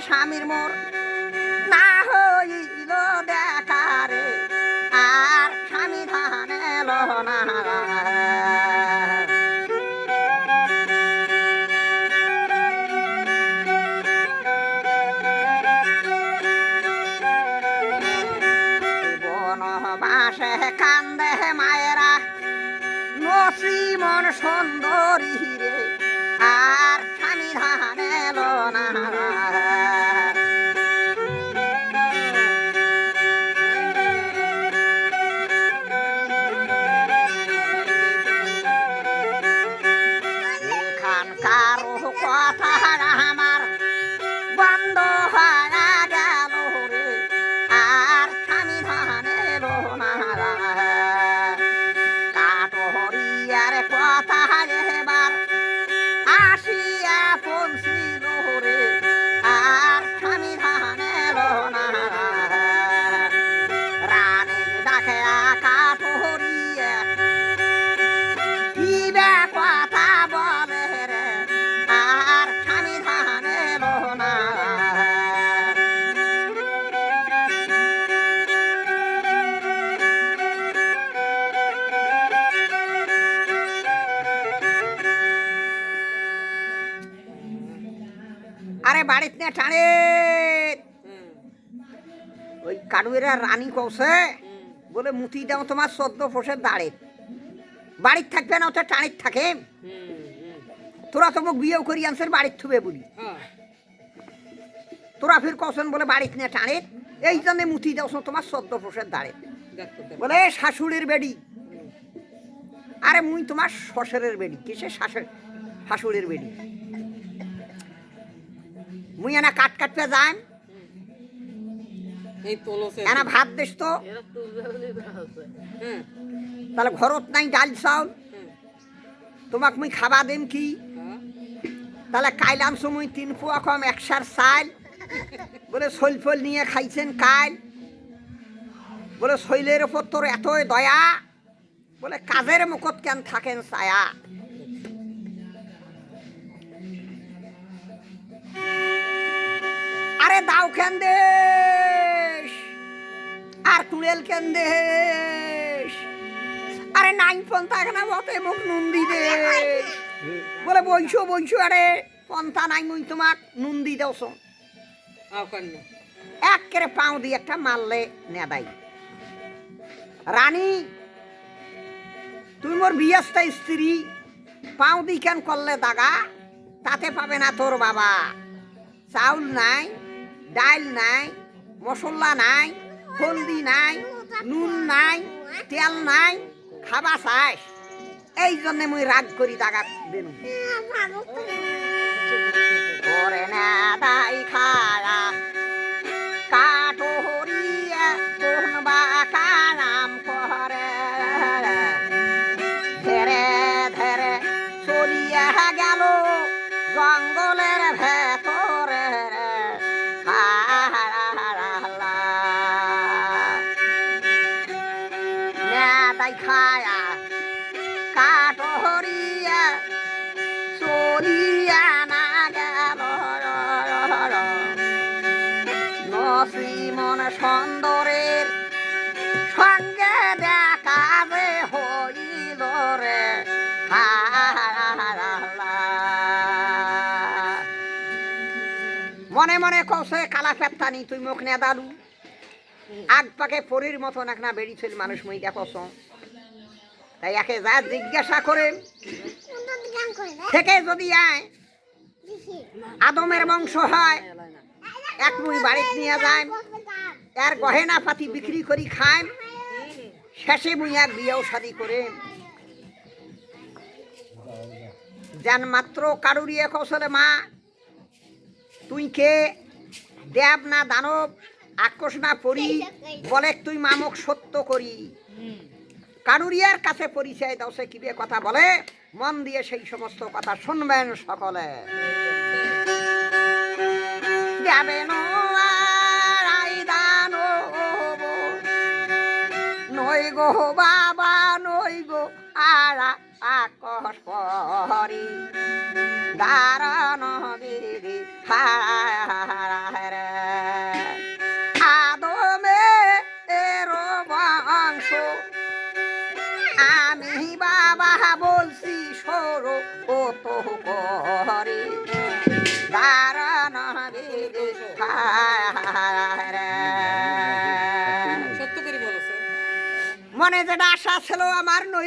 স্বামীর মোর। না হইল দেখারে আর স্বামী ধান না। কান্দে মায়েরা সুন্দরী রে, আর স্বামী ধান না। আরে বাড়িতে না, টানে। ওই কাডুয়েরা রানী কৌশে বলে, মুতি দাও তোমার সদ্য ফসের দাঁড়ে। বাড়ির থাকবে না ওটা টানির থাকে। তোরা তো মোক বিয়েও করি আনছেন, বাড়ির থুবে বলি। তোরা ফির কৌশন বলে বাড়িতে না, টানে। এই জন্য মুতি দাও তোমার সদ্য ফসের দাঁড়ে। বলে শাশুড়ির বেডি। আরে মুই তোমার শ্বশুরের বেডি কিসে শাশুড় শাশুড়ির বেডি? মুই এনা কাট কাটতে যাই এনা ভাত দিস তো? তাহলে ঘরত নাই ডাল চাউল? তোমাক মুই খাবা দিম কি? হ্যাঁ। তাহলে কাইল আনছো মুই তিন পোয়া কম একসার চাল বলে শৈল ফল নিয়ে খাইছেন কাইল। বলে শৈলের ওপর তোর এতই দয়া। বলে কাজের মুখত কেন থাকেন ছায়া? আরে দাও কেন দেশ আর কুড়েল কেন দেশ আরে নাইন পন্থা কেন বতে মুখ নন্দি দেশ বলে বইছো বইছো আরে পন্থা নাই মুই তোমাক নুন্দি দেওছ আও কান্না একেরে পাও দিয়ে একটা মারলে নেদাই রানী তুই মোর বিয়াস্তা স্ত্রী পাও দি কেন করলে দাগা? তাতে পাবে না তোর বাবা। চাউল নাই ডাল নাই মশলা নাই হলদি নাই নুন নাই তেল নাই খাবা চাই। এই জন্য মুই রাগ করি টাকা দেন ওরে না তাই খায়া দাই খায়া কাটো হরিয়া চলিয়া না গেল নসিমন সুন্দরের সঙ্গে দেখা যে হইল রে। মনে মনে কৌশে কালা ফেপ্তানি, তুই মুখ নে আগ পাকে পরীর মতন এক না বেরিয়েছিল মানুষ মই দেখছ তাই একে যা জিজ্ঞাসা করেন থেকে যদি আয়, আদমের বংশ হয়, এক মুই বাড়িতে নিয়ে যায় এর গহেনা পাতি বিক্রি করি খায় শেষে মুই এক বিয়েও শাদি করে যেন মাত্র কারুরিয়ে কৌশলে মা, তুই কে দেব না দানব আকর্ষ না পড়ি, বলে তুই মামক সত্য করি। কারুরিয়ার কাছে পরিচয় দাও, সে কথা বলে? মন দিয়ে সেই সমস্ত কথা শুনবেন সকলে। নই গো বাবা, নই গো আরা আকস পরি। দারণ বিধি দারণ বিধি হারে সত্য করে মনে যেটা আশা ছিল আমার নই